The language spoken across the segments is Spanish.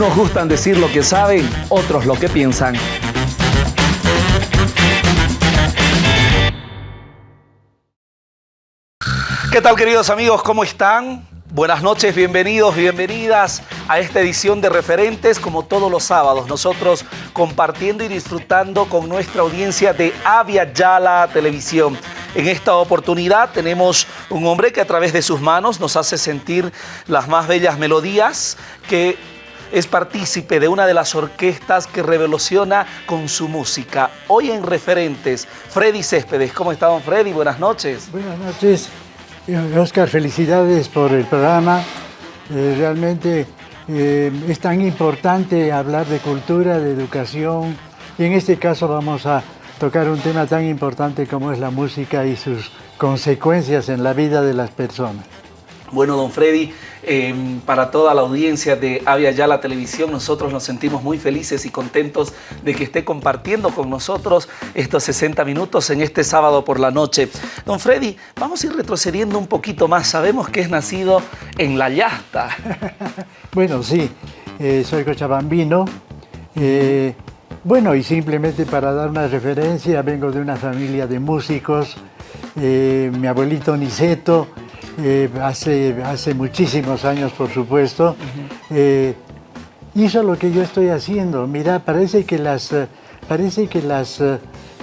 Unos gustan decir lo que saben, otros lo que piensan. ¿Qué tal queridos amigos? ¿Cómo están? Buenas noches, bienvenidos, bienvenidas a esta edición de Referentes como todos los sábados. Nosotros compartiendo y disfrutando con nuestra audiencia de Avia Yala Televisión. En esta oportunidad tenemos un hombre que a través de sus manos nos hace sentir las más bellas melodías, que es partícipe de una de las orquestas que revoluciona con su música. Hoy en Referentes, Freddy Céspedes. ¿Cómo está, don Freddy? Buenas noches. Buenas noches. Oscar, felicidades por el programa. Eh, realmente eh, es tan importante hablar de cultura, de educación, y en este caso vamos a tocar un tema tan importante como es la música y sus consecuencias en la vida de las personas. Bueno, don Freddy, em, para toda la audiencia de Avia Ya la Televisión, nosotros nos sentimos muy felices y contentos de que esté compartiendo con nosotros estos 60 minutos en este sábado por la noche. Don Freddy, vamos a ir retrocediendo un poquito más. Sabemos que es nacido en La Yasta. bueno, sí, eh, soy cochabambino. Eh, bueno, y simplemente para dar una referencia, vengo de una familia de músicos. Eh, mi abuelito Niceto eh, hace, hace muchísimos años, por supuesto, eh, hizo lo que yo estoy haciendo. Mira, parece que las, eh, parece que las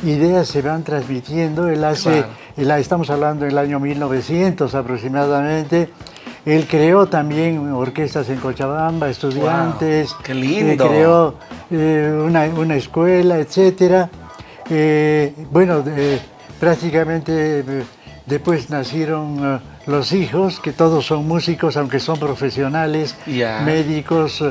ideas se van transmitiendo. Él hace, estamos hablando del año 1900 aproximadamente. Él creó también orquestas en Cochabamba, estudiantes. ¡Qué lindo! creó una, una, escuela, etc. bueno, prácticamente después nacieron los hijos, que todos son músicos, aunque son profesionales, médicos,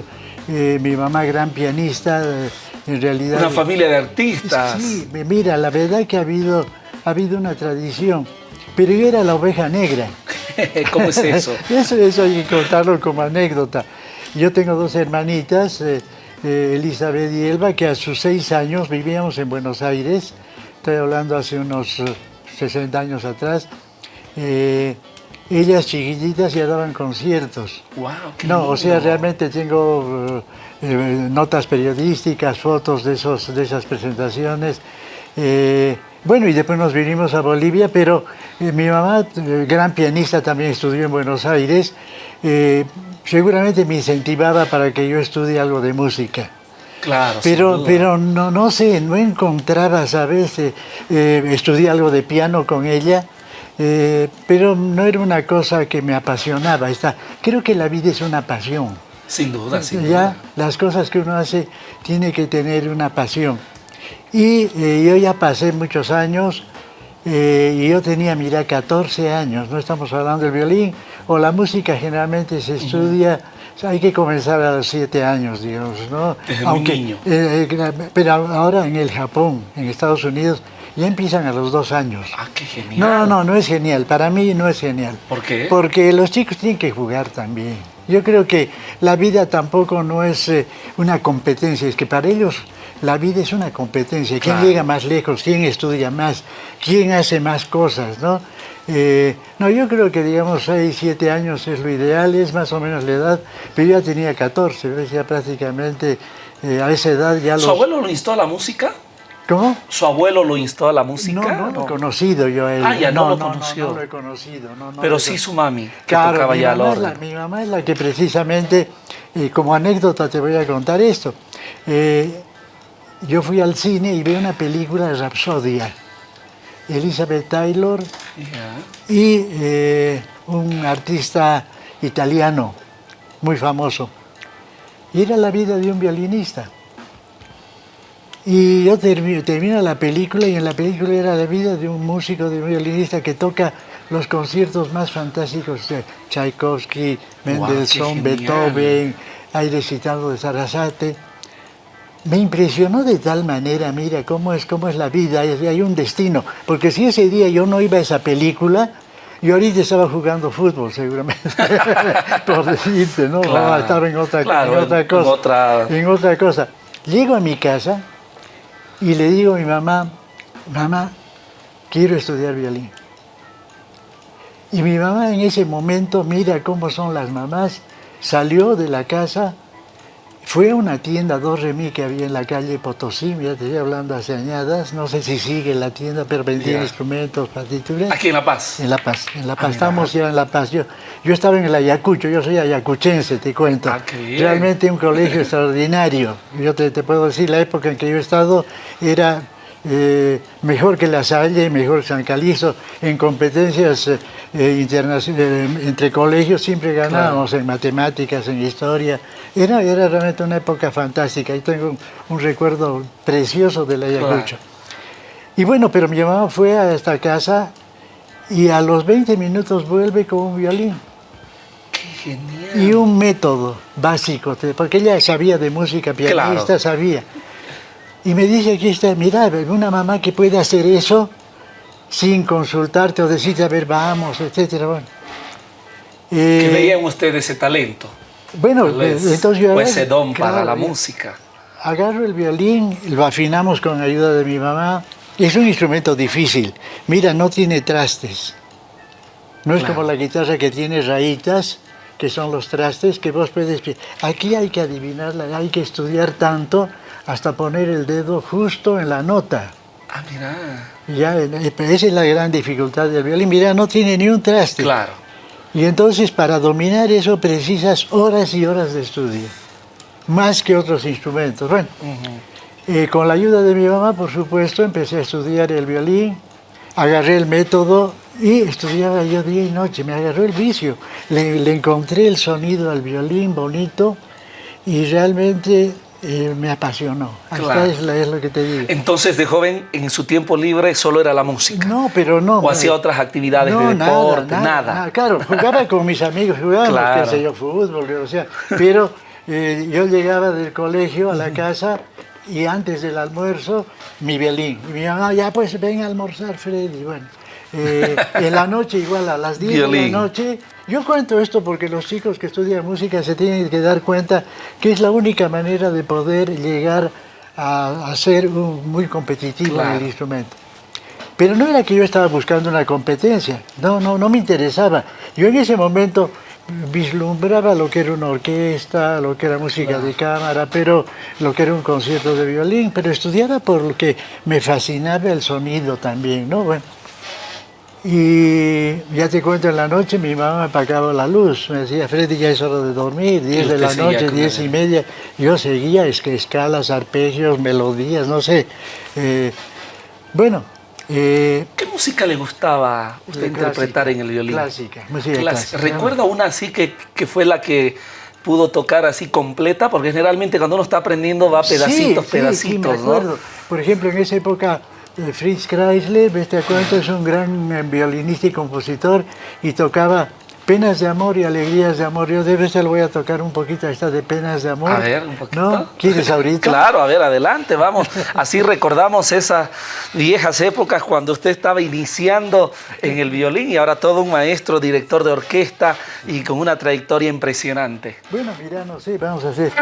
eh, mi mamá gran pianista, eh, en realidad... Una familia de artistas. Sí, mira, la verdad es que ha habido, ha habido una tradición, pero yo era la oveja negra. ¿Cómo es eso? eso? Eso hay que contarlo como anécdota. Yo tengo dos hermanitas, eh, Elizabeth y Elba, que a sus seis años vivíamos en Buenos Aires, estoy hablando hace unos 60 años atrás, ellas chiquititas ya daban conciertos. Wow, no, o sea, realmente tengo eh, eh, notas periodísticas, fotos de, esos, de esas presentaciones. Eh, bueno, y después nos vinimos a Bolivia, pero mi mamá, gran pianista, también estudió en Buenos Aires. seguramente me incentivaba para que yo estudie algo de música. Claro, pero, pero no, no sé, no encontraba, ¿sabes? estudié algo de piano con ella eh, pero no era una cosa que me apasionaba. creo que la vida es una pasión. Sin duda, sin ya duda. Las cosas que uno hace tiene que tener una pasión. Y eh, yo ya pasé muchos años, eh, y yo tenía, mira, 14 años, no estamos hablando del violín, o la música generalmente se estudia, hay que comenzar a los 7 años, digamos, ¿no? Desde Aunque, niño. pero ahora en el Japón, en Estados Unidos, ya empiezan a los dos años. Ah, qué genial. No, no, no es genial. Para mí no es genial. ¿Por qué? Porque los chicos tienen que jugar también. Yo creo que la vida tampoco no es eh, una competencia, es que para ellos la vida es una competencia. ¿Quién llega más lejos? ¿Quién estudia más? ¿Quién hace más cosas? ¿no? Eh, no, yo creo que digamos 6, 7 años es lo ideal, es más o menos la edad, pero yo ya tenía 14, ya prácticamente eh, a esa edad ya ¿Su abuelo lo instó a la música? ¿Cómo? ¿Su abuelo lo instó a la música? No, no, lo he conocido yo a él. Ah, ya no, lo conoció. No, lo he conocido. Pero sí su mami, que claro, mi mamá, la, mi mamá es la que precisamente, eh, como anécdota te voy a contar esto. Eh, yo fui al cine y vi una película de Rapsodia. Elizabeth Taylor y eh, un artista italiano muy famoso. Y era la vida de un violinista. Y yo termino, la película y en la película era la vida de un músico, de un violinista que toca los conciertos más fantásticos de Tchaikovsky, Mendelssohn, Beethoven, hay recitado de Sarasate. Me impresionó de tal manera, mira, cómo es, cómo es la vida, hay un destino. Porque si ese día yo no iba a esa película, yo ahorita estaba jugando fútbol, seguramente, por decirte, ¿no? Estaba en otra, en otra cosa. otra... en otra cosa. Llego a mi casa, y le digo a mi mamá, mamá, quiero estudiar violín. Y mi mamá en ese momento, mira cómo son las mamás, salió de la casa, fue a una tienda Dos Remi que había en la calle Potosí, ya te estoy hablando hace añadas, no sé si sigue la tienda, pero vendía instrumentos, partituras. Aquí en La Paz. En La Paz, en La Ah, Paz, mira. estamos ya en La Paz. Yo, yo estaba en el Ayacucho, yo soy ayacuchense, te cuento. Ah. Realmente un colegio extraordinario. Yo te, te puedo decir, la época en que yo he estado era eh, mejor que La Salle, mejor que San Calixto. En competencias eh, eh, eh, entre colegios siempre ganábamos en matemáticas, en historia. Era, era realmente una época fantástica. Y tengo un, un recuerdo precioso del Ayacucho. Y bueno, pero mi mamá fue a esta casa y a los 20 minutos vuelve con un violín Qué genial. y un método básico, porque ella sabía de música, pianista, Claro. sabía. Y me dice, aquí está, mira, una mamá que puede hacer eso sin consultarte o decirte, a ver, vamos, etcétera. Bueno, Que Eh, veían ustedes ese talento. bueno eh, entonces yo agarro- ese don para claro, la eh, música. Agarro el violín, lo afinamos con ayuda de mi mamá. Es un instrumento difícil. Mira, no tiene trastes. No es Claro. como la guitarra que tiene rayitas, que son los trastes que vos puedes... Aquí hay que adivinarla, hay que estudiar tanto hasta poner el dedo justo en la nota. Ah, mira. Ya, eh, esa es la gran dificultad del violín. Mira, no tiene ni un traste. Claro. Y entonces para dominar eso precisas horas y horas de estudio, más que otros instrumentos. Bueno, eh, con la ayuda de mi mamá, por supuesto, empecé a estudiar el violín, agarré el método y estudiaba yo día y noche, me agarró el vicio. Le, le encontré el sonido al violín bonito y realmente eh, me apasionó. Claro. es, lo que te digo. Entonces, de joven, en su tiempo libre, solo era la música. No, pero no. ¿O hacía otras actividades No, de deporte? Nada. Claro, jugaba con mis amigos, jugábamos, Claro. qué sé yo, fútbol, o sea, pero eh, yo llegaba del colegio a la casa y antes del almuerzo, mi violín. Y mi mamá, ya pues ven a almorzar, Freddy. Bueno, eh, en la noche, igual a las 10 de la noche, yo cuento esto porque los chicos que estudian música se tienen que dar cuenta que es la única manera de poder llegar a, a ser un- muy competitivo en el instrumento. Pero no era que yo estaba buscando una competencia, no, no, no me interesaba. Yo en ese momento vislumbraba lo que era una orquesta, lo que era música de cámara, pero lo que era un concierto de violín, pero estudiaba por lo que me fascinaba el sonido también, ¿no? Bueno, y ya te cuento, en la noche mi mamá me apagaba la luz, me decía, Freddy, ya es hora de dormir, 10 de la noche, con 10 ella. y media. Yo seguía, es que escalas, arpegios, melodías, no sé. Eh, bueno, eh, ¿Qué música le gustaba usted Clásica, interpretar en el violín? clásica, música Clásica. clásica. ¿Recuerda una así que, que fue la que pudo tocar así completa? Porque generalmente cuando uno está aprendiendo va pedacitos, sí, sí, pedacitos, sí, me ¿no? Por ejemplo, en esa época, Fritz Kreisler, ¿ves? te cuento, es un gran eh, violinista y compositor y tocaba Penas de amor y alegrías de amor. Yo de vez le voy a tocar un poquito esta de penas de amor. A ver, un poquito. ¿No? ¿Quieres ahorita? Claro, a ver, adelante, vamos. Así recordamos esas viejas épocas cuando usted estaba iniciando en el violín y ahora todo un maestro, director de orquesta y con una trayectoria impresionante. Bueno, mira, no sé, vamos a hacer.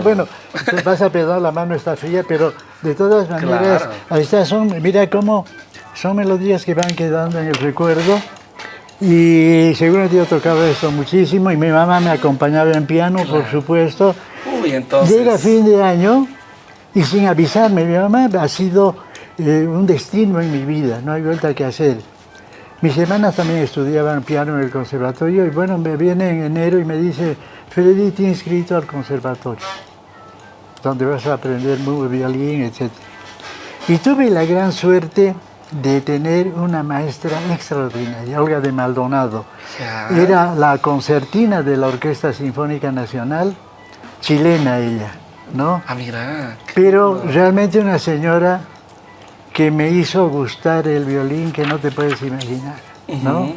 No, bueno, te vas a pegar la mano está fría, pero de todas maneras, Claro. ahí está, son, mira cómo son melodías que van quedando en el recuerdo. Y seguramente yo tocaba esto muchísimo y mi mamá me acompañaba en piano, por supuesto. Uy, entonces. Llega fin de año y sin avisarme, mi mamá ha sido eh, un destino en mi vida, no hay vuelta que hacer. Mis hermanas también estudiaban piano en el conservatorio y bueno, me viene en enero y me dice, Freddy, te inscrito al conservatorio, donde vas a aprender muy violín, etc. Y tuve la gran suerte de tener una maestra extraordinaria, Olga de Maldonado. Era la concertina de la Orquesta Sinfónica Nacional, chilena ella, ¿no? Ah, mira. Pero realmente una señora que me hizo gustar el violín que no te puedes imaginar, ¿no?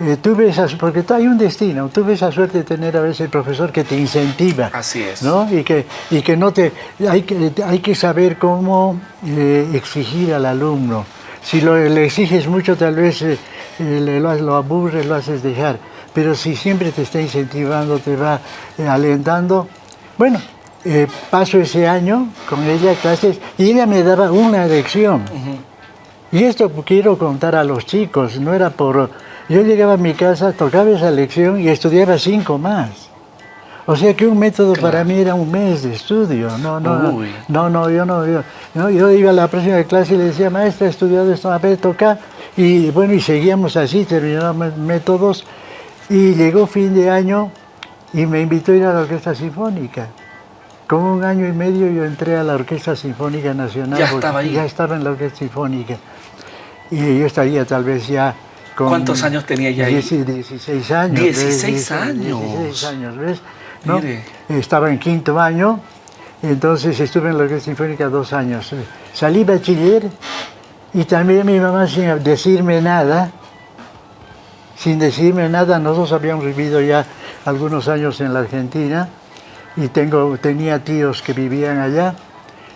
Eh, tuve esas, porque hay un destino, tuve esa suerte de tener a veces el profesor que te incentiva. Así es. ¿no? Y, que, y que no te, hay que, hay que saber cómo eh, exigir al alumno. Si lo, le exiges mucho, tal vez eh, lo, lo aburres, lo haces dejar. Pero si siempre te está incentivando, te va alentando, bueno, paso ese año con ella clases y ella me daba una lección. Y esto quiero contar a los chicos, no era por yo llegaba a mi casa, tocaba esa lección y estudiaba cinco más. O sea que un método para mí era un mes de estudio. No, no, no, no, yo no, yo, yo iba a la próxima clase y le decía, maestra, he estudiado esto, a ver, toca. Y bueno, y seguíamos así, terminábamos métodos. Y llegó fin de año y me invitó a ir a la Orquesta Sinfónica. Con un año y medio yo entré a la Orquesta Sinfónica Nacional. Ya estaba ahí. Ya estaba en la Orquesta Sinfónica. Y yo estaría tal vez ya ¿Cuántos años tenía ya ahí? 16 años. 16 años. 16 años, ¿ves? Estaba en quinto año, entonces estuve en la Orquesta Sinfónica dos años. Salí bachiller y también mi mamá sin decirme nada, sin decirme nada, nosotros habíamos vivido ya algunos años en la Argentina y tengo, tenía tíos que vivían allá.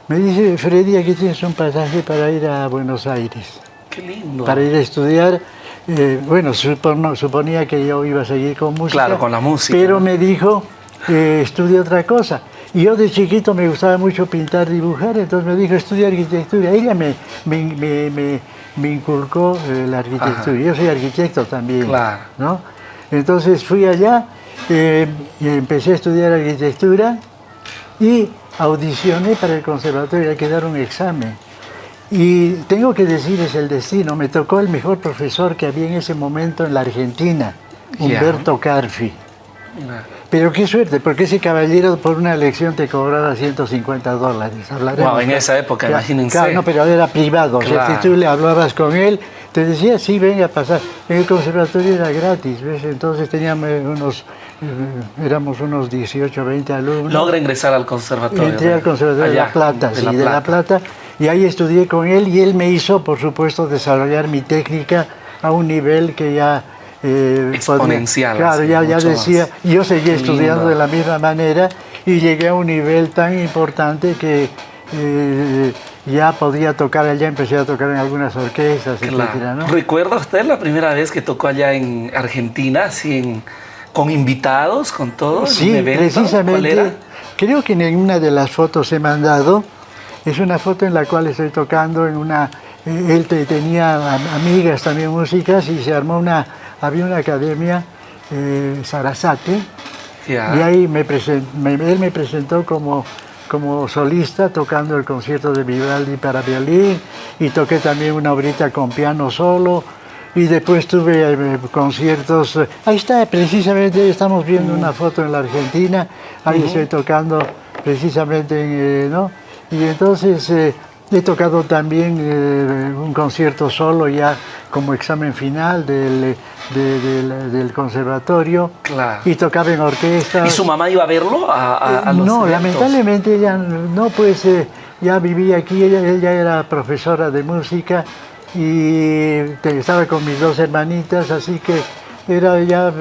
Me dice, Freddy, aquí tienes un pasaje para ir a Buenos Aires. Qué lindo. Para ir a estudiar eh, bueno, suponía que yo iba a seguir con música. Claro, con la música. Pero me dijo que estudie otra cosa. Y yo de chiquito me gustaba mucho pintar, dibujar, entonces me dijo, estudia arquitectura. Ella me, me, me, inculcó eh, la arquitectura. Yo soy arquitecto también. Claro. ¿no? Entonces fui allá, eh, y empecé a estudiar arquitectura y audicioné para el conservatorio, hay que dar un examen. Y tengo que decir, es el destino, me tocó el mejor profesor que había en ese momento en la Argentina, Humberto Carfi. Pero qué suerte, porque ese caballero por una elección te cobraba 150 dólares. Wow, en esa época, imagínense. Claro, no, pero era privado. O sea, si tú le hablabas con él, te decía, sí, venga a pasar. En el conservatorio era gratis, ¿ves? Entonces teníamos unos, eh, éramos unos 18, 20 alumnos. Logra ingresar al conservatorio. Entré al conservatorio de La Plata, sí, de La Plata y ahí estudié con él y él me hizo, por supuesto, desarrollar mi técnica a un nivel que ya... Eh, Exponencial. claro, ya, ya decía, yo seguí estudiando de la misma manera y llegué a un nivel tan importante que eh, ya podía tocar allá, empecé a tocar en algunas orquestas, etc. ¿Recuerda usted la primera vez que tocó allá en Argentina, así con invitados, con todos? Sí, precisamente. Creo que en una de las fotos he mandado es una foto en la cual estoy tocando en una... Eh, él tenía amigas también músicas y se armó una... Había una academia, eh, Sarasate, y ahí me él me presentó como, como solista tocando el concierto de Vivaldi para violín y toqué también una obrita con piano solo y después tuve eh, conciertos. Ahí está, precisamente estamos viendo una foto en la Argentina, ahí estoy tocando precisamente en, ¿no? Y entonces eh, he tocado también eh, un concierto solo ya como examen final del, del conservatorio. Claro. Y tocaba en orquesta. ¿Y su mamá iba a verlo? A, no, lamentablemente ella no, pues eh, ya vivía aquí, ella, ella era profesora de música y estaba con mis dos hermanitas, así que era ya...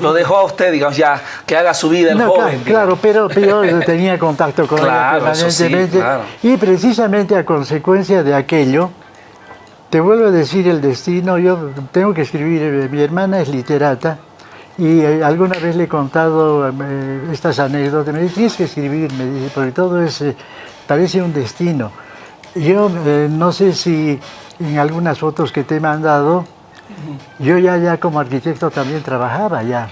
Lo dejó a usted, digamos, ya que haga su vida el joven. Claro, pero, yo tenía contacto con ella permanentemente. Y precisamente a consecuencia de aquello, te vuelvo a decir el destino, yo tengo que escribir, eh, mi hermana es literata, y eh, alguna vez le he contado eh, estas anécdotas, me dice, tienes que escribir, me dice, porque todo es, parece un destino. Yo no sé si en algunas fotos que te he mandado, yo ya, ya como arquitecto también trabajaba ya.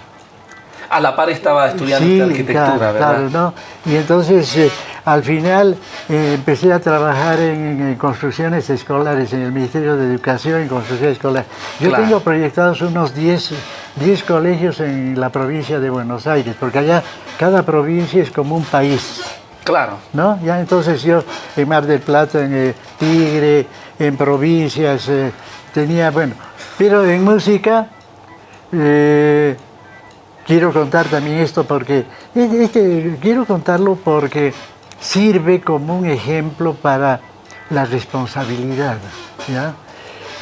A la par estaba estudiando arquitectura, ¿verdad? Claro, ¿no? Y entonces eh, al final eh, empecé a trabajar en, construcciones escolares, en el Ministerio de Educación en construcción escolar. Yo tengo proyectados unos 10, 10 colegios en la provincia de Buenos Aires, porque allá cada provincia es como un país. Claro. ¿No? Ya entonces yo en Mar del Plata, en eh, Tigre, en provincias, tenía, bueno, pero en música, eh, quiero contar también esto porque, este, quiero contarlo porque sirve como un ejemplo para la responsabilidad.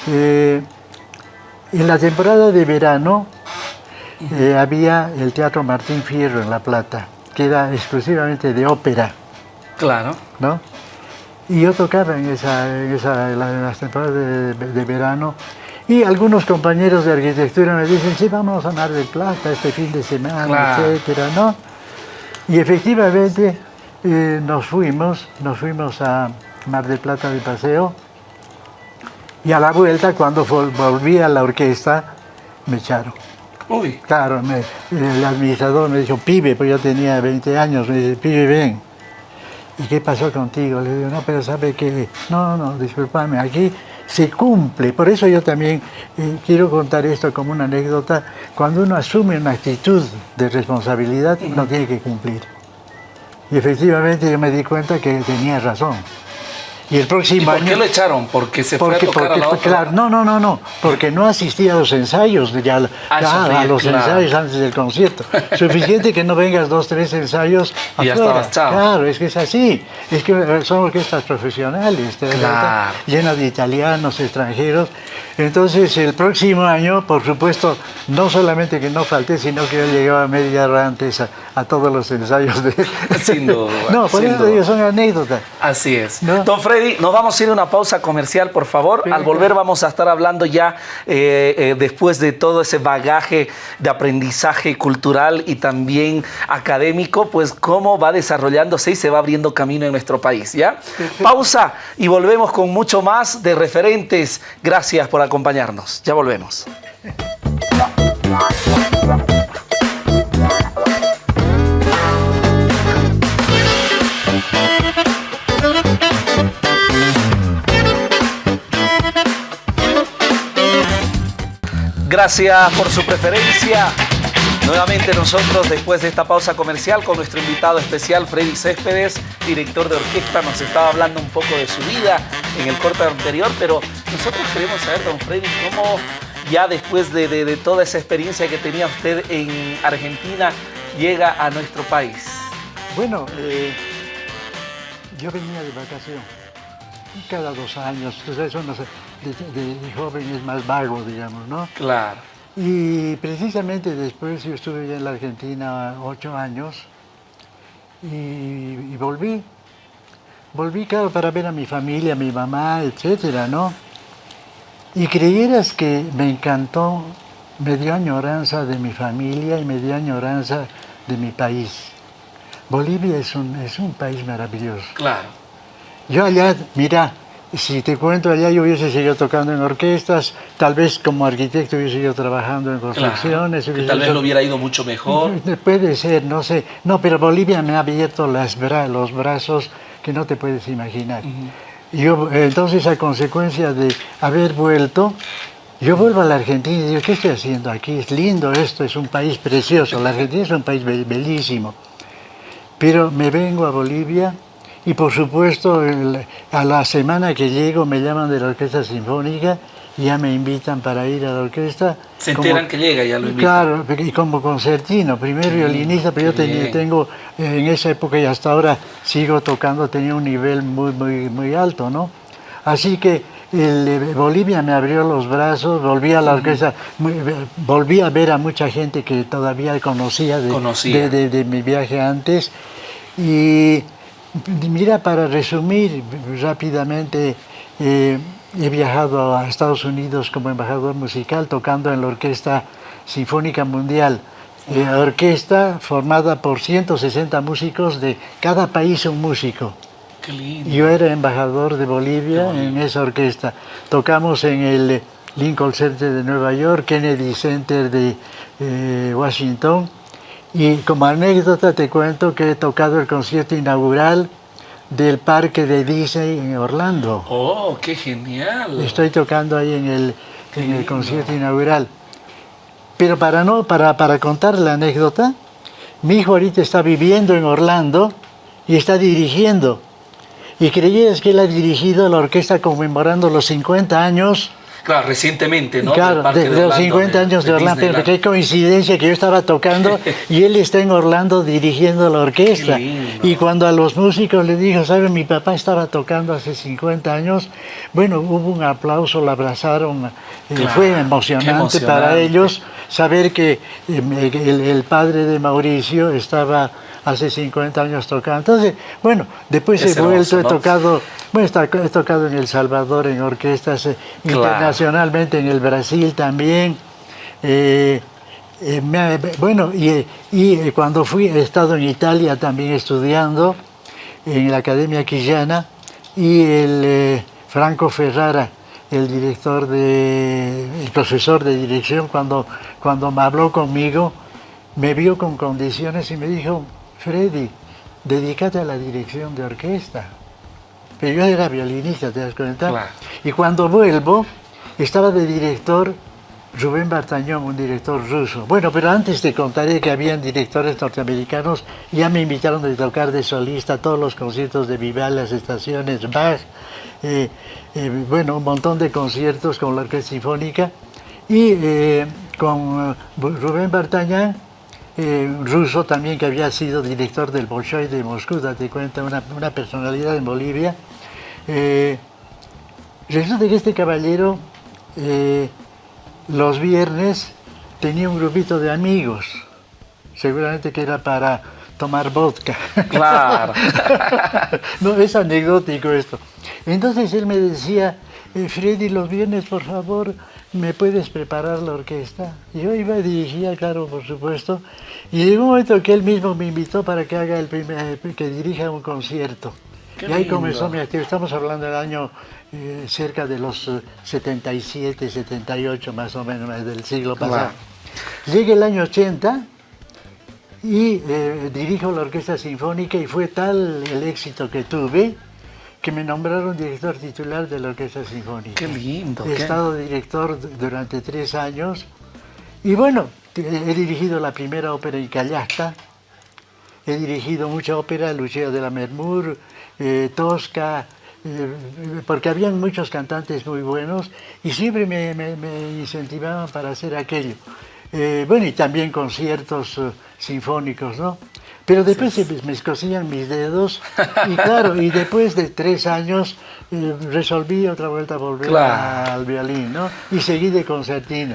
Eh, en la temporada de verano eh, había el Teatro Martín Fierro en La Plata, que era exclusivamente de ópera. Claro. ¿no? Y yo tocaba en, esa, en, las temporadas de, verano y algunos compañeros de arquitectura me dicen, sí, vamos a Mar del Plata este fin de semana, etcétera, ¿no? Y efectivamente eh, nos fuimos, nos fuimos a Mar del Plata de paseo y a la vuelta, cuando volví a la orquesta, me echaron. Uy. Claro, el administrador me dijo, pibe, pues yo tenía 20 años, me dice, pibe, ven. ¿Y qué pasó contigo? Le digo, no, pero sabe que, no, no, disculpame, aquí se cumple. Por eso yo también eh, quiero contar esto como una anécdota. Cuando uno asume una actitud de responsabilidad, uno tiene que cumplir. Y efectivamente yo me di cuenta que tenía razón. Y el próximo ¿Y por qué lo echaron? ¿Porque se fue a tocar a la otra? Claro, no, no, no, no, porque no asistía a los ensayos, ya, ah, a los ensayos antes del concierto. Suficiente que no vengas dos, tres ensayos y ya estabas chao. Claro, es que es así. Es que son orquestas profesionales, claro. llenas de italianos, extranjeros. Entonces, el próximo año, por supuesto, no solamente que no falté, sino que yo llegaba media hora antes a, todos los ensayos de... Sin duda. no, por eso digo, son anécdotas. Así es. Don Freddy, nos vamos a ir a una pausa comercial, por favor. Al volver vamos a estar hablando ya, eh, eh, después de todo ese bagaje de aprendizaje cultural y también académico, pues cómo va desarrollándose y se va abriendo camino en nuestro país, ¿ya? Pausa y volvemos con mucho más de referentes. Gracias por acompañarnos. Ya volvemos. Gracias por su preferencia. Nuevamente nosotros, después de esta pausa comercial, con nuestro invitado especial, Freddy Céspedes, director de orquesta, nos estaba hablando un poco de su vida en el corte anterior, pero nosotros queremos saber, don Freddy, cómo ya después de, toda esa experiencia que tenía usted en Argentina, llega a nuestro país. Bueno, eh, yo venía de vacación cada dos años, entonces eso no sé, de joven es más vago, digamos, ¿no? Claro. Y precisamente después yo estuve en la Argentina ocho años y, volví. Volví, claro, para ver a mi familia, a mi mamá, etcétera, ¿no? Y creyeras que me encantó, me dio añoranza de mi familia y me dio añoranza de mi país. Bolivia es un, es un país maravilloso. Claro. Yo allá, mira, si te cuento allá, yo hubiese seguido tocando en orquestas, tal vez como arquitecto hubiese seguido trabajando en construcciones. tal vez lo hubiera ido mucho mejor. Puede ser, no sé. No, pero Bolivia me ha abierto las los brazos que no te puedes imaginar. yo, entonces, a consecuencia de haber vuelto, yo vuelvo a la Argentina y digo, ¿qué estoy haciendo aquí? Es lindo esto, es un país precioso. La Argentina es un país bellísimo. Pero me vengo a Bolivia y por supuesto, a la semana que llego me llaman de la Orquesta Sinfónica y ya me invitan para ir a la orquesta. Se enteran que llega, ya lo invitan. Claro, y como concertino, primero violinista, pero yo tenía, tengo, en esa época y hasta ahora sigo tocando, tenía un nivel muy, muy, muy alto, ¿no? Así que el, Bolivia me abrió los brazos, volví a la orquesta, volví a ver a mucha gente que todavía conocía de, de, de mi viaje antes y Mira, para resumir rápidamente, eh, he viajado a Estados Unidos como embajador musical tocando en la Orquesta Sinfónica Mundial. Eh, orquesta formada por 160 músicos de cada país un músico. Qué lindo. Yo era embajador de Bolivia en esa orquesta. Tocamos en el Lincoln Center de Nueva York, Kennedy Center de eh, Washington, y como anécdota te cuento que he tocado el concierto inaugural del parque de Disney en Orlando. ¡Oh, qué genial! Estoy tocando ahí en el, en el concierto inaugural. Pero para, no, para, para contar la anécdota, mi hijo ahorita está viviendo en Orlando y está dirigiendo. Y creías que él ha dirigido la orquesta conmemorando los 50 años Claro, recientemente, ¿no? Claro, de, los 50 años de, Orlando, pero qué coincidencia que yo estaba tocando y él está en Orlando dirigiendo la orquesta. Y cuando a los músicos le dijo, ¿sabe? Mi papá estaba tocando hace 50 años, bueno, hubo un aplauso, lo abrazaron, eh, fue emocionante, para ellos saber que eh, el padre de Mauricio estaba hace 50 años tocando. Entonces, bueno, después he vuelto, he tocado, bueno, he tocado en El Salvador en orquestas eh, internacionalmente, en el Brasil también. Eh, eh, bueno, y, y, cuando fui, he estado en Italia también estudiando en la Academia Quillana y el Franco Ferrara, el director de, el profesor de dirección, cuando, cuando me habló conmigo, me vio con condiciones y me dijo, Freddy, dedícate a la dirección de orquesta. Pero yo era violinista, ¿te das cuenta? Y cuando vuelvo, estaba de director Rubén Bartañón, un director ruso. Bueno, pero antes te contaré que habían directores norteamericanos, ya me invitaron a tocar de solista todos los conciertos de Vival, las estaciones, Bach, eh, eh, bueno, un montón de conciertos con la Orquesta Sinfónica. Y eh, con Rubén Bartañán eh, ruso también que había sido director del Bolshoi de Moscú, date cuenta, una, personalidad en Bolivia. Eh, resulta que este caballero eh, los viernes tenía un grupito de amigos, seguramente que era para tomar vodka. Claro. no, es anecdótico esto. Entonces él me decía, Freddy, los viernes, por favor, ¿me puedes preparar la orquesta? Yo iba a dirigir, claro, por supuesto, y llegó un momento que él mismo me invitó para que haga el primer, que dirija un concierto. y ahí comenzó mi actividad. Estamos hablando del año eh, cerca de los 77, eh, 78 más o menos del siglo pasado. Llega el año 80 y eh, dirijo la Orquesta Sinfónica y fue tal el éxito que tuve que me nombraron director titular de la Orquesta Sinfónica. ¡Qué lindo! He estado director durante tres años y bueno, he dirigido la primera ópera en Callasta, he dirigido mucha ópera, Lucia de la Mermur, eh, Tosca, eh, porque habían muchos cantantes muy buenos y siempre me, incentivaban para hacer aquello. Eh, bueno, y también conciertos sinfónicos, ¿no? Pero después me escocían mis dedos y claro, y después de tres años resolví otra vuelta volver al violín, ¿no? Y seguí de concertino.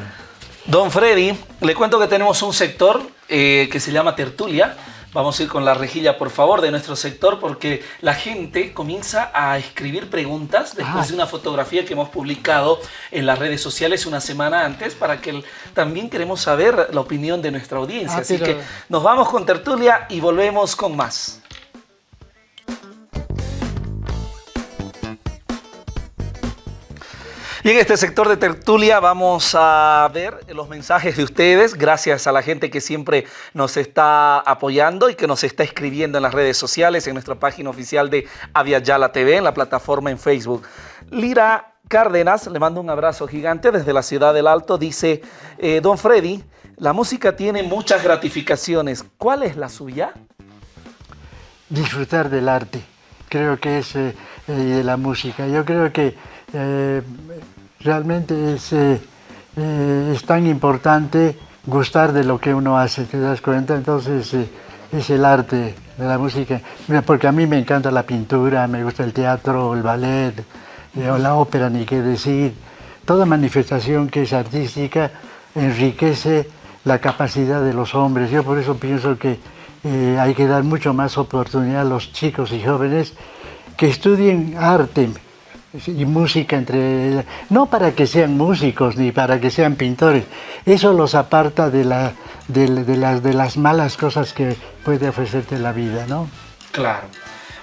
Don Freddy, le cuento que tenemos un sector eh, que se llama Tertulia. Vamos a ir con la rejilla, por favor, de nuestro sector, porque la gente comienza a escribir preguntas después de una fotografía que hemos publicado en las redes sociales una semana antes, para que también queremos saber la opinión de nuestra audiencia. Ah, Así que nos vamos con Tertulia y volvemos con más. Y en este sector de tertulia vamos a ver los mensajes de ustedes, gracias a la gente que siempre nos está apoyando y que nos está escribiendo en las redes sociales, en nuestra página oficial de Aviala TV, en la plataforma en Facebook. Lira Cárdenas, le mando un abrazo gigante desde la ciudad del Alto, dice, eh, Don Freddy, la música tiene muchas gratificaciones, ¿cuál es la suya? Disfrutar del arte, creo que es eh, eh, la música. Yo creo que realmente es, eh, eh, es tan importante gustar de lo que uno hace, ¿te das cuenta? Entonces eh, es el arte de la música, porque a mí me encanta la pintura, me gusta el teatro, el ballet, la ópera, ni qué decir. Toda manifestación que es artística enriquece la capacidad de los hombres. Yo por eso pienso que hay que dar mucho más oportunidad a los chicos y jóvenes que estudien arte, y música entre no para que sean músicos ni para que sean pintores eso los aparta de la de, las de las malas cosas que puede ofrecerte la vida no claro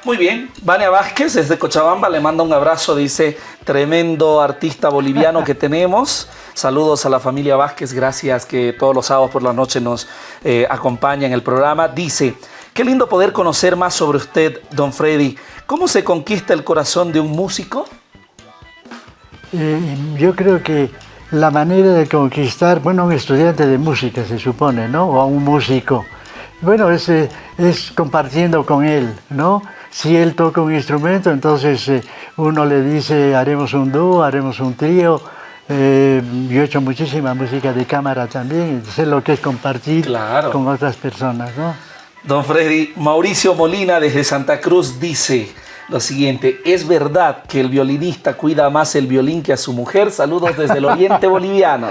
muy bien, Vania Vázquez desde Cochabamba le manda un abrazo, dice, tremendo artista boliviano que tenemos. Saludos a la familia Vázquez, gracias que todos los sábados por la noche nos eh, acompaña en el programa. Dice, qué lindo poder conocer más sobre usted, don Freddy. ¿Cómo se conquista el corazón de un músico? Eh, yo creo que la manera de conquistar, bueno, un estudiante de música se supone, ¿no? O a un músico. Bueno, es, eh, es compartiendo con él, ¿no? Si él toca un instrumento, entonces eh, uno le dice, haremos un dúo, haremos un trío, Eh, yo he hecho muchísima música de cámara también, sé lo que es compartir con otras personas, ¿no? Don Freddy, Mauricio Molina desde Santa Cruz dice lo siguiente, ¿es verdad que el violinista cuida más el violín que a su mujer? Saludos desde el oriente boliviano.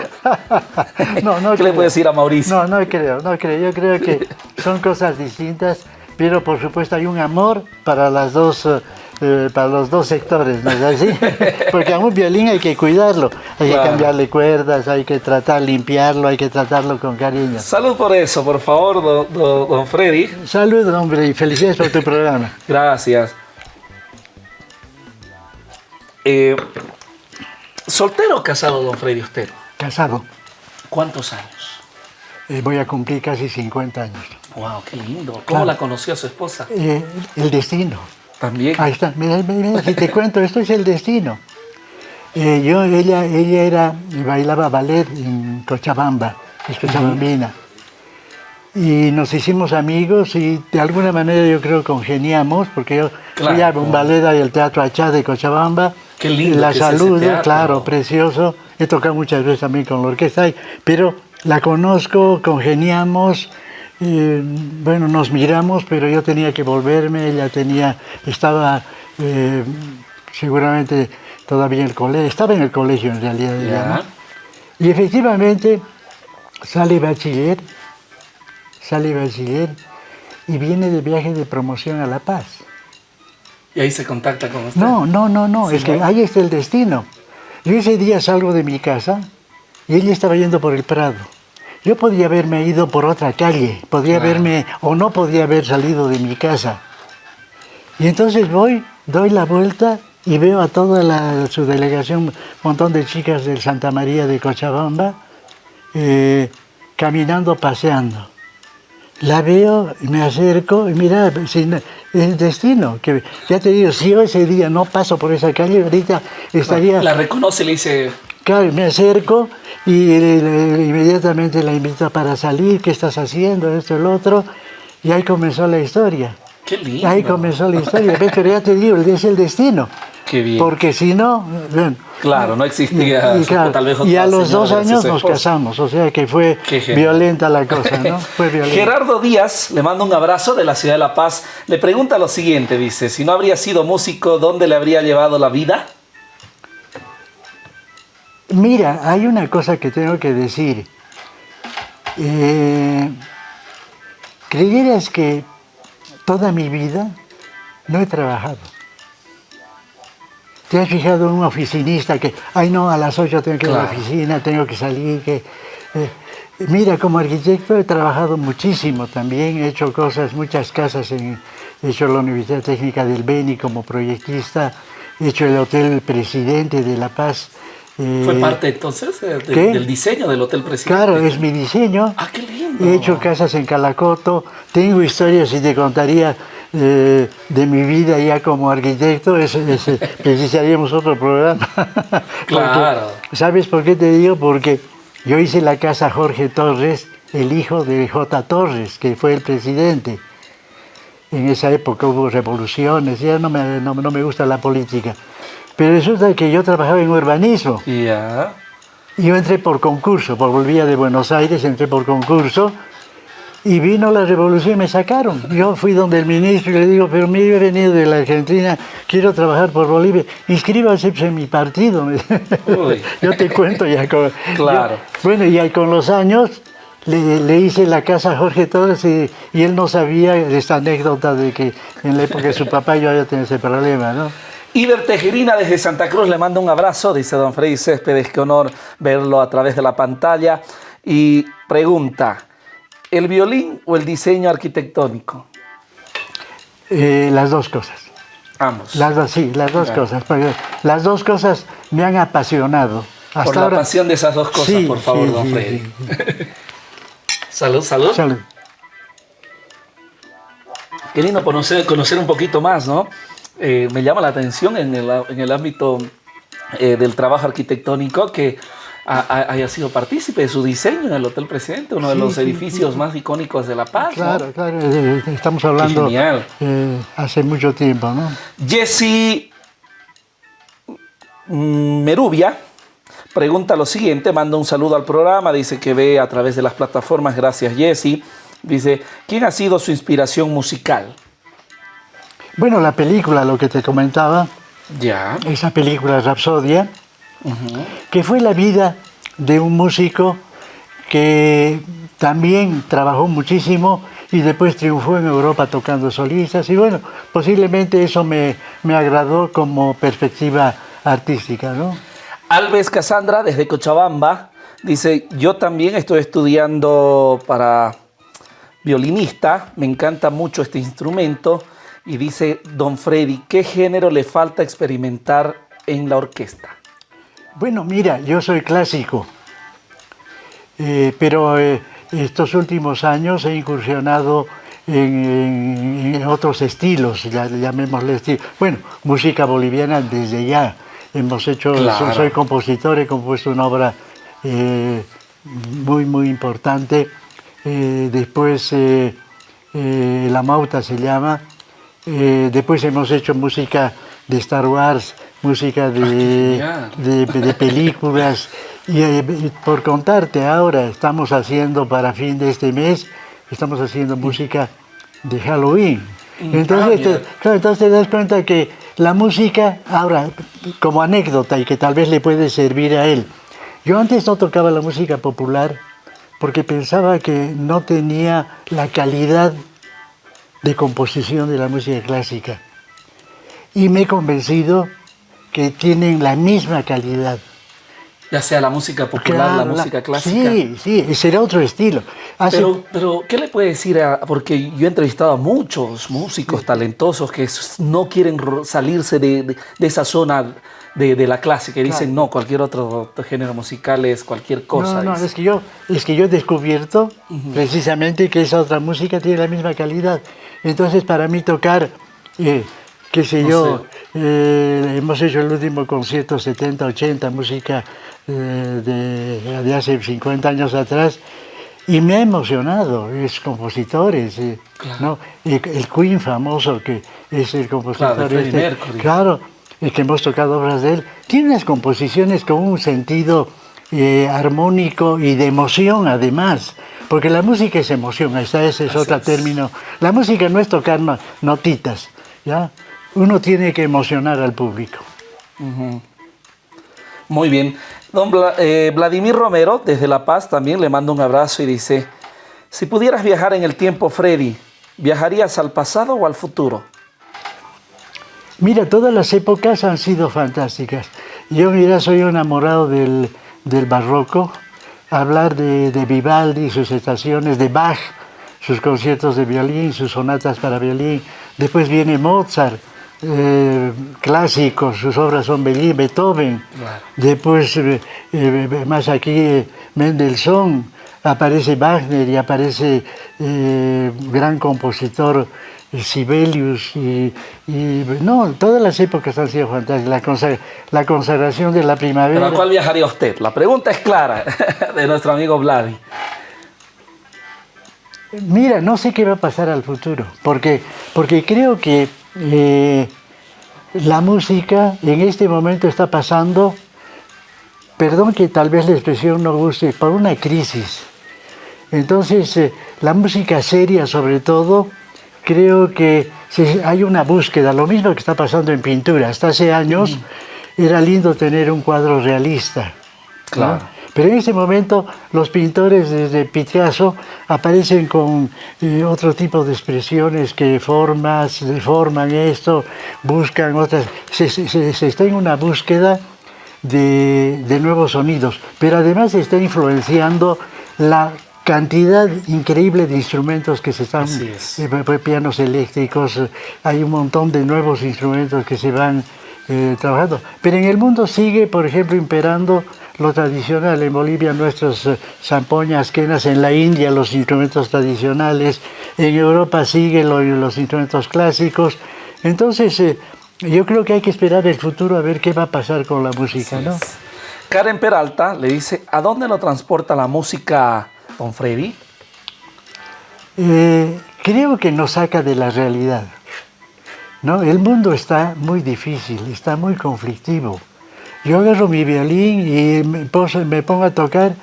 no, no ¿Qué le puede decir a Mauricio? No, no creo, no creo. Yo creo que son cosas distintas, pero por supuesto hay un amor para las dos eh, para los dos sectores, ¿no es así? Porque a un violín hay que cuidarlo, hay que cambiarle cuerdas, hay que tratar limpiarlo, hay que tratarlo con cariño. Salud por eso, por favor, don, Freddy. Salud, hombre, y felicidades por tu programa. Gracias. Eh, ¿Soltero o casado, don Freddy, usted? Casado. ¿Cuántos años? Eh, voy a cumplir casi 50 años. ¡Wow, qué lindo! ¿Cómo la conoció su esposa? el destino. También. Ahí está, mira, mira, si te cuento, esto es el destino. Eh, yo, ella, ella era, bailaba ballet en Cochabamba, es cochabambina. Y nos hicimos amigos y de alguna manera yo creo congeniamos, porque yo fui a un ballet y el Teatro Achá de Cochabamba. Qué lindo La saludo, claro, precioso. He tocado muchas veces también con la orquesta, pero la conozco, congeniamos bueno, nos miramos, pero yo tenía que volverme, ella tenía, estaba eh, seguramente todavía en el colegio, estaba en el colegio en realidad, Y efectivamente sale bachiller, sale bachiller y viene de viaje de promoción a La Paz. ¿Y ahí se contacta con usted? No, no, no, no, es que ahí está el destino. Yo ese día salgo de mi casa y ella estaba yendo por el Prado. Yo podía haberme ido por otra calle, podría haberme, o no podía haber salido de mi casa. Y entonces voy, doy la vuelta y veo a toda su delegación, un montón de chicas del Santa María de Cochabamba, eh, caminando, paseando. La veo, me acerco y mira, el destino, que ya te digo, si yo ese día no paso por esa calle, ahorita estaría... La reconoce, le dice... Claro, me acerco y inmediatamente la invito para salir, ¿qué estás haciendo? Esto, el otro. Y ahí comenzó la historia. Qué lindo. Ahí comenzó la historia. Pero ya te digo, es el destino. Qué bien. Porque si no... claro, no existía y, tal vez Y a los dos años nos casamos, o sea que fue violenta la cosa, ¿no? Fue violenta. Gerardo Díaz le manda un abrazo de la ciudad de La Paz. Le pregunta lo siguiente, dice, si no habría sido músico, ¿dónde le habría llevado la vida? Mira, hay una cosa que tengo que decir. Eh, ¿Creyeras que toda mi vida no he trabajado? ¿Te has fijado en un oficinista que, ay no, a las 8 tengo que ir a la oficina, tengo que salir? Que, eh, mira, como arquitecto he trabajado muchísimo también, he hecho cosas, muchas casas, en, he hecho la Universidad Técnica del Beni como proyectista, he hecho el Hotel Presidente de La Paz, ¿Fue eh, parte entonces del diseño del Hotel Presidente? Claro, es mi diseño. ¡Ah, qué lindo! He hecho casas en Calacoto, tengo historias y te contaría eh, de mi vida ya como arquitecto, es, precisaríamos otro programa. claro. ¿Sabes por qué te digo? Porque yo hice la casa Jorge Torres, el hijo de J. Torres, que fue el presidente. En esa época hubo revoluciones, ya no me, no me gusta la política. Pero resulta que yo trabajaba en urbanismo. Ya. Yo entré por concurso, por volvía de Buenos Aires, entré por concurso y vino la revolución y me sacaron. Yo fui donde el ministro y le digo, pero mire, he venido de la Argentina, quiero trabajar por Bolivia, inscríbase en mi partido. yo te cuento ya con... Claro. bueno, y con los años le, hice la casa a Jorge Torres y, y, él no sabía esta anécdota de que en la época de su papá yo había tenido ese problema, ¿no? Iber Tejerina desde Santa Cruz le manda un abrazo, dice don Freddy Céspedes, qué honor verlo a través de la pantalla. Y pregunta, ¿el violín o el diseño arquitectónico? Eh, las dos cosas. Ambos. Las dos, sí, las dos cosas. Las dos cosas me han apasionado. Hasta por la pasión de esas dos cosas, por favor, don Freddy. salud, salud. Salud. Qué lindo conocer, conocer un poquito más, ¿no? Eh, me llama la atención en el, ámbito eh, del trabajo arquitectónico que haya sido partícipe de su diseño en el Hotel Presidente, uno de los edificios más icónicos de La Paz. Claro, claro, eh, estamos hablando hace mucho tiempo, ¿no? Jesse Merubia pregunta lo siguiente, manda un saludo al programa, dice que ve a través de las plataformas, gracias Jesse. Dice, ¿quién ha sido su inspiración musical? Bueno, la película, lo que te comentaba, ya. esa película Rapsodia, que fue la vida de un músico que también trabajó muchísimo y después triunfó en Europa tocando solistas y bueno, posiblemente eso me, me agradó como perspectiva artística, ¿no? Alves Casandra, desde Cochabamba, dice, yo también estoy estudiando para violinista, me encanta mucho este instrumento, y dice, don Freddy, ¿qué género le falta experimentar en la orquesta? Bueno, mira, yo soy clásico, eh, pero eh, estos últimos años he incursionado en, otros estilos, llamémosle estilo. Bueno, música boliviana desde ya. Hemos hecho, soy compositor, he compuesto una obra eh, muy, muy importante. después, La Mauta se llama. después hemos hecho música de Star Wars, música de, ah, de, películas. Eh, y por contarte ahora, estamos haciendo para fin de este mes, estamos haciendo música de Halloween. Mm. Entonces, te, entonces te das cuenta que la música, ahora, como anécdota y que tal vez le puede servir a él, yo antes no tocaba la música popular porque pensaba que no tenía la calidad de composición de la música clásica. Y me he convencido que tienen la misma calidad. Ya sea la música popular, la música clásica. Sí, sí, ese era otro estilo. Pero, pero, ¿qué le puede decir a...? Porque yo he entrevistado a muchos músicos talentosos que no quieren salirse de, esa zona de, la clásica y dicen, no, cualquier otro género musical es cualquier cosa. No, no, es que, yo, es que yo he descubierto precisamente que esa otra música tiene la misma calidad. Entonces, para mí tocar, eh, qué sé yo, eh, hemos hecho el último concierto 70, 80, música eh, de, hace 50 años atrás, y me ha emocionado, es compositores, eh, ¿no? El, Queen famoso, que es el compositor claro, este, claro, el que hemos tocado obras de él, tiene unas composiciones con un sentido armónico y de emoción además, porque la música es emoción, ese es otro término. La música no es tocar notitas, ¿ya? Uno tiene que emocionar al público. Muy bien. Don eh, Vladimir Romero, desde La Paz, también le mando un abrazo y dice, si pudieras viajar en el tiempo, Freddy, ¿viajarías al pasado o al futuro? Mira, todas las épocas han sido fantásticas. Yo, mira, soy enamorado del, barroco. Hablar de, de Vivaldi, sus estaciones, de Bach, sus conciertos de violín, sus sonatas para violín. Después viene Mozart, eh, clásicos, sus obras son Beethoven, después eh, eh, más aquí Mendelssohn, aparece Wagner y aparece gran compositor Sibelius y, no, todas las épocas han sido fantásticas, la, consagración de la primavera. ¿Pero a cuál viajaría usted? La pregunta es clara de nuestro amigo Vladi. Mira, no sé qué va a pasar al futuro, porque, porque creo que eh, la música en este momento está pasando, perdón que tal vez la expresión no guste, por una crisis. Entonces, eh, la música seria sobre todo, creo que hay una búsqueda, lo mismo que está pasando en pintura. Hasta hace años era lindo tener un cuadro realista. Claro. Pero en ese momento los pintores desde Picasso aparecen con eh, otro tipo de expresiones que formas, deforman esto, buscan otras, se, está en una búsqueda de, nuevos sonidos, pero además se está influenciando la cantidad increíble de instrumentos que se están, eh, pianos eléctricos, hay un montón de nuevos instrumentos que se van eh, trabajando. Pero en el mundo sigue, por ejemplo, imperando lo tradicional. En Bolivia nuestras eh, zampoñas, quenas, en la India los instrumentos tradicionales, en Europa siguen los instrumentos clásicos. Entonces, eh, yo creo que hay que esperar el futuro a ver qué va a pasar con la música, ¿no? Karen Peralta le dice, ¿a dónde lo transporta la música, don Freddy? Eh, creo que nos saca de la realidad. ¿no? El mundo está muy difícil, está muy conflictivo. Yo agarro mi violín y me, pongo a tocar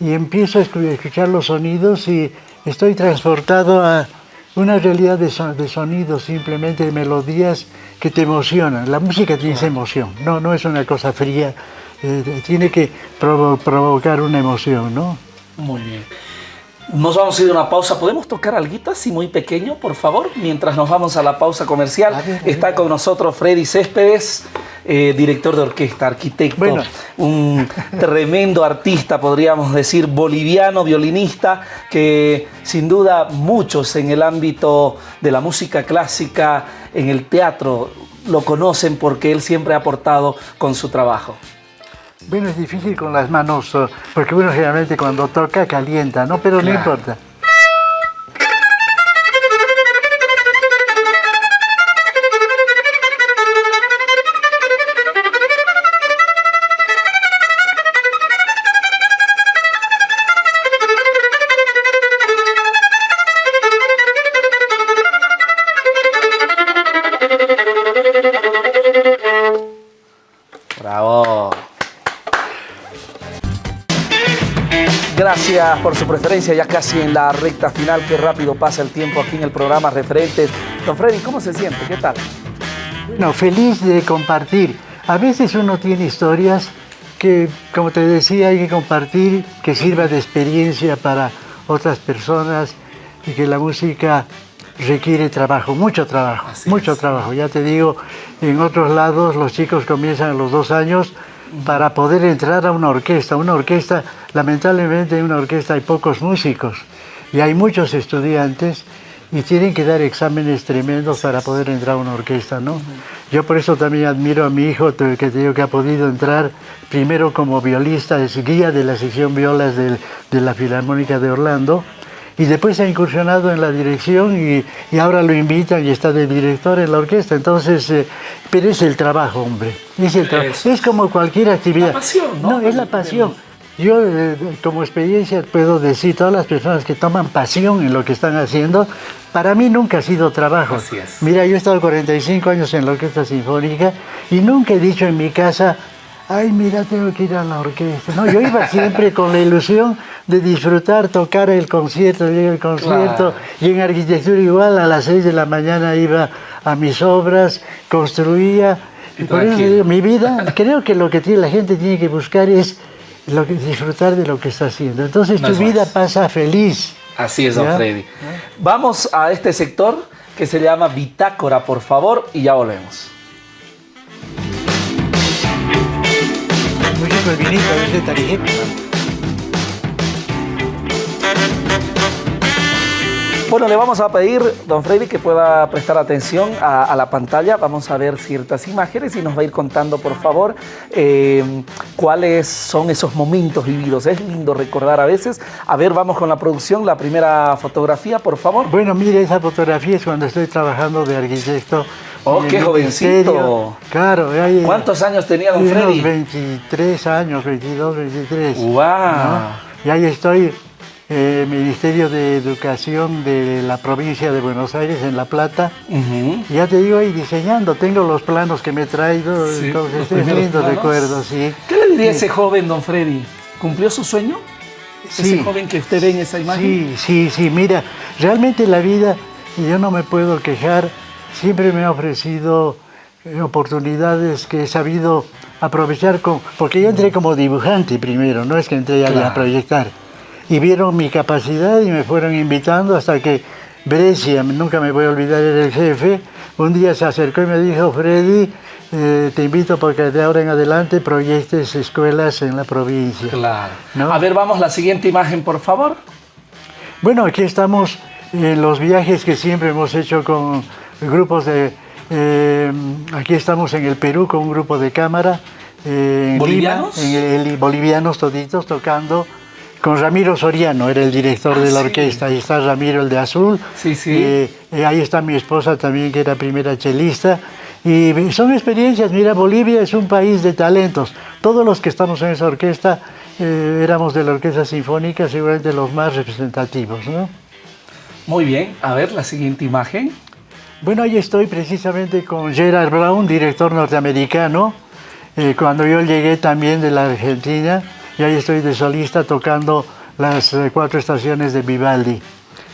y empiezo a escuchar los sonidos y estoy transportado a una realidad de, sonidos, simplemente de melodías que te emocionan. La música tiene esa emoción, no, no es una cosa fría, eh, tiene que provocar una emoción, ¿no? Muy bien. Nos vamos a ir a una pausa. ¿Podemos tocar algo así muy pequeño, por favor? Mientras nos vamos a la pausa comercial. Está con nosotros Freddy Céspedes, eh, director de orquesta, arquitecto, un tremendo artista, podríamos decir, boliviano, violinista, que sin duda muchos en el ámbito de la música clásica, en el teatro, lo conocen porque él siempre ha aportado con su trabajo. Bueno, es difícil con las manos, eh, porque uno generalmente cuando toca calienta, ¿no? Pero no importa. Gracias por su preferencia, ya casi en la recta final, qué rápido pasa el tiempo aquí en el programa Referentes. Don Freddy, ¿cómo se siente? ¿Qué tal? No, feliz de compartir. A veces uno tiene historias que, como te decía, hay que compartir, que sirva de experiencia para otras personas y que la música requiere trabajo, mucho trabajo, mucho trabajo. Ya te digo, en otros lados los chicos comienzan a los dos años para poder entrar a una orquesta. Una orquesta, lamentablemente en una orquesta hay pocos músicos y hay muchos estudiantes y tienen que dar exámenes tremendos para poder entrar a una orquesta, ¿no? Yo por eso también admiro a mi hijo, que te digo que ha podido entrar primero como violista, es guía de la sección violas de, de la Filarmónica de Orlando, y después ha incursionado en la dirección y, y, ahora lo invitan y está de director en la orquesta. Entonces, eh, pero es el trabajo, hombre. Es, el es como cualquier actividad. La pasión, ¿no? No, es la pasión. Yo, eh, como experiencia, puedo decir, todas las personas que toman pasión en lo que están haciendo, para mí nunca ha sido trabajo. Así es. Mira, yo he estado 45 años en la Orquesta Sinfónica y nunca he dicho en mi casa, ay, mira, tengo que ir a la orquesta. No, yo iba siempre con la ilusión de disfrutar, tocar el concierto, el concierto, y en arquitectura igual, a las 6 de la mañana iba a mis obras, construía. Y por eso digo, mi vida, creo que lo que la gente tiene que buscar es lo que, disfrutar de lo que está haciendo. Entonces tu vida pasa feliz. Así es, don Freddy. Vamos a este sector que se llama Bitácora, por favor, y ya volvemos. El vinito, ese tarjeta. Bueno, le vamos a pedir, don Freddy, que pueda prestar atención a, la pantalla. Vamos a ver ciertas imágenes y nos va a ir contando, por favor, eh, cuáles son esos momentos vividos. Es lindo recordar a veces. A ver, vamos con la producción. La primera fotografía, por favor. Bueno, mire, esa fotografía es cuando estoy trabajando de arquitecto Oh, qué jovencito. Claro. ¿Cuántos años tenía don Freddy? 23 años, 22, 23. ¡Wow! Y ahí estoy, eh, Ministerio de Educación de la provincia de Buenos Aires, en La Plata. Ya te digo ahí diseñando, tengo los planos que me he traído, entonces es lindo recuerdo, sí. ¿Qué le diría a ese joven, don Freddy? ¿Cumplió su sueño? Sí. Ese joven que usted ve en esa imagen. Sí, sí, sí, mira, realmente la vida, yo no me puedo quejar, siempre me ha ofrecido oportunidades que he sabido aprovechar, con, porque yo entré como dibujante primero, no es que entré a proyectar. Y vieron mi capacidad y me fueron invitando hasta que Brescia, nunca me voy a olvidar, era el jefe, un día se acercó y me dijo, Freddy, eh, te invito porque de ahora en adelante proyectes escuelas en la provincia. Claro. A ver, vamos la siguiente imagen, por favor. Bueno, aquí estamos en los viajes que siempre hemos hecho con grupos de... Eh, aquí estamos en el Perú con un grupo de cámara. Eh, ¿Bolivianos? en bolivianos toditos tocando con Ramiro Soriano, era el director de la ah, orquesta. Ahí está Ramiro, el de azul. Sí, sí. Eh, ahí está mi esposa también, que era primera chelista. Y son experiencias, mira, Bolivia es un país de talentos. Todos los que estamos en esa orquesta éramos de la orquesta sinfónica, seguramente los más representativos, ¿no? Muy bien, a ver la siguiente imagen. Bueno, ahí estoy precisamente con Gerard Brown, director norteamericano. eh, cuando yo llegué también de la Argentina, y ahí estoy de solista tocando las eh, cuatro estaciones de Vivaldi.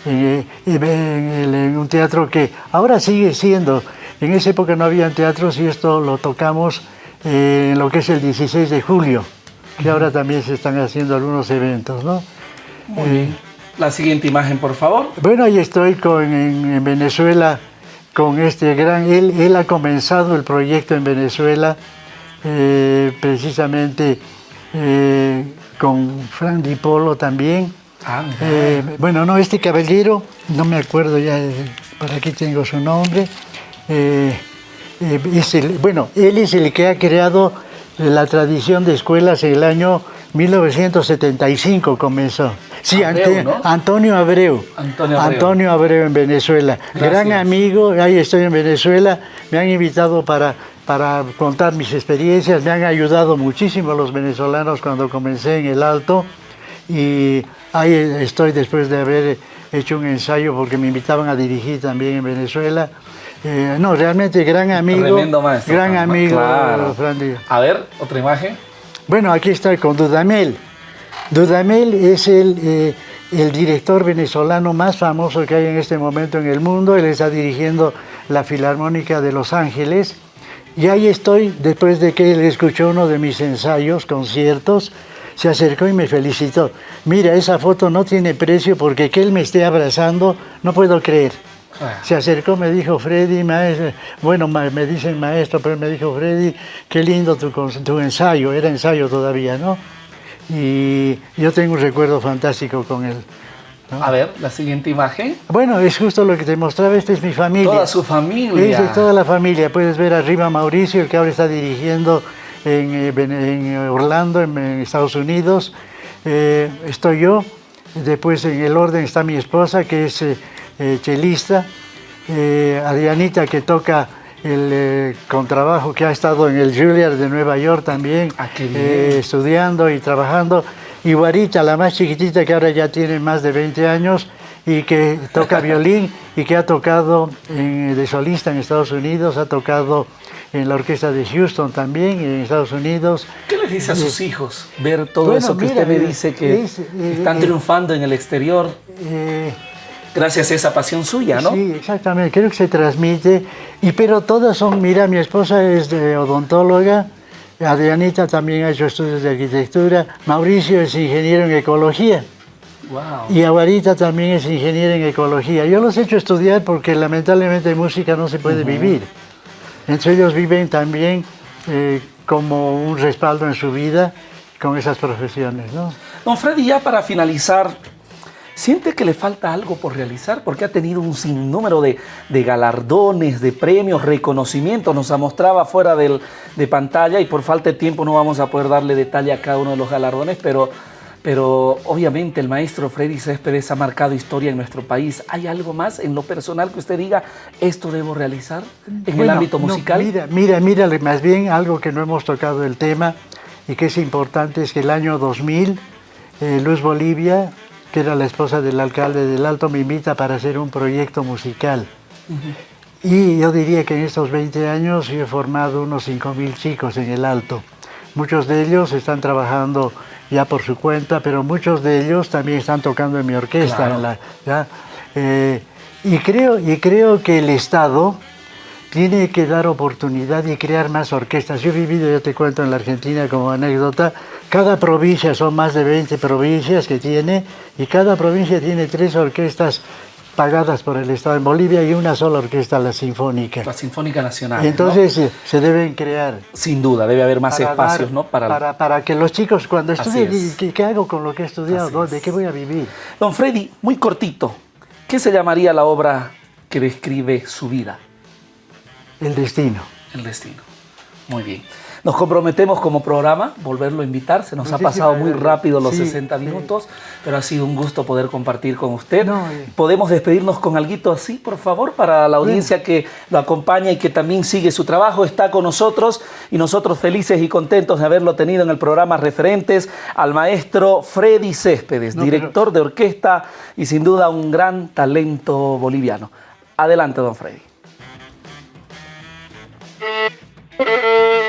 Eh, en, un teatro que ahora sigue siendo, en esa época no había teatros y esto lo tocamos en lo que es el 16 de julio, que ahora también se están haciendo algunos eventos. ¿no? La siguiente imagen, por favor. Bueno, ahí estoy con, en, Venezuela con este gran... Él, él ha comenzado el proyecto en Venezuela eh, precisamente eh, con Frank Di Polo también. Ah, eh, bueno, no, este caballero, no me acuerdo ya, por aquí tengo su nombre. es el, bueno, él es el que ha creado la tradición de escuelas en el año 1975 comenzó. Sí, Antonio, Abreu. Antonio Abreu. en Venezuela. Gran amigo, ahí estoy en Venezuela. Me han invitado para, para contar mis experiencias. Me han ayudado muchísimo los venezolanos cuando comencé en el Alto. Y ahí estoy después de haber hecho un ensayo porque me invitaban a dirigir también en Venezuela. Eh, no, realmente gran amigo. Maestro. Gran amigo. Claro. A ver, otra imagen. Bueno, aquí estoy con Dudamel. Dudamel es el, eh, el, director venezolano más famoso que hay en este momento en el mundo. Él está dirigiendo la Filarmónica de Los Ángeles. Y ahí estoy, después de que él escuchó uno de mis ensayos, conciertos, se acercó y me felicitó. Mira, esa foto no tiene precio porque que él me esté abrazando, no puedo creer. Ah. Se acercó, me dijo, Freddy, maestro, bueno, me dicen maestro, pero me dijo, Freddy, qué lindo tu, tu ensayo, era ensayo todavía, ¿no? y yo tengo un recuerdo fantástico con él. A ver, la siguiente imagen. Bueno, es justo lo que te mostraba, esta es mi familia. Toda su familia. es toda la familia. Puedes ver arriba Mauricio, el que ahora está dirigiendo en, eh, Orlando, en, Estados Unidos. Eh, estoy yo. Después en el orden está mi esposa, que es eh, chelista. Adrianita, que toca el eh, contrabajo que ha estado en el Juilliard de Nueva York también, ah, eh, estudiando y trabajando. Y Guarita, la más chiquitita que ahora ya tiene más de 20 años y que toca violín y que ha tocado de solista en Estados Unidos, ha tocado en la orquesta de Houston también, en Estados Unidos. ¿Qué le dice a sus hijos ver todo eso que usted me dice que están triunfando en el exterior? gracias a esa pasión suya, ¿no? Sí, exactamente, creo que se transmite, y pero todas son, mira, mi esposa es de odontóloga, Adrianita también ha hecho estudios de arquitectura, Mauricio es ingeniero en ecología, wow. y Aguarita también es ingeniero en ecología. Yo los he hecho estudiar porque lamentablemente música no se puede vivir. Entre ellos viven también eh, como un respaldo en su vida con esas profesiones, ¿no? Don Freddy, ya para finalizar, ¿Siente que le falta algo por realizar? Porque ha tenido un sinnúmero de, galardones, de premios, reconocimientos. Nos mostraba fuera del, de pantalla y por falta de tiempo no vamos a poder darle detalle a cada uno de los galardones, pero, pero obviamente el maestro Freddy Céspedes ha marcado historia en nuestro país. ¿Hay algo más en lo personal que usted diga, esto debo realizar en el ámbito musical? mira, mira, mira, más bien algo que no hemos tocado el tema y que es importante es que el año 2000, eh, Luz Bolivia que era la esposa del alcalde del Alto, me invita para hacer un proyecto musical. Y yo diría que en estos 20 años he formado unos 5.000 chicos en el Alto. Muchos de ellos están trabajando ya por su cuenta, pero muchos de ellos también están tocando en mi orquesta. Eh, y, creo, y creo que el Estado tiene que dar oportunidad y crear más orquestas. Yo he vivido, ya te cuento, en la Argentina como anécdota, cada provincia, son más de 20 provincias que tiene, y cada provincia tiene tres orquestas pagadas por el Estado en Bolivia y una sola orquesta, la Sinfónica. La Sinfónica Nacional. Entonces eh, se deben crear. Sin duda, debe haber más espacios, ¿no? Para... para... que los chicos cuando estudien, ¿qué, hago con lo que he estudiado? ¿De qué voy a vivir? Don Freddy, muy cortito, ¿qué se llamaría la obra que describe su vida? El destino. El destino. Muy bien. Nos comprometemos como programa, volverlo a invitar. Se nos ha pasado muy rápido los 60 minutos, pero ha sido un gusto poder compartir con usted. Eh. ¿Podemos despedirnos con algo así, por favor, para la audiencia que lo acompaña y que también sigue su trabajo? Está con nosotros y nosotros felices y contentos de haberlo tenido en el programa Referentes al maestro Freddy Céspedes, director de orquesta y sin duda un gran talento boliviano. Adelante, don Freddy. Thank you.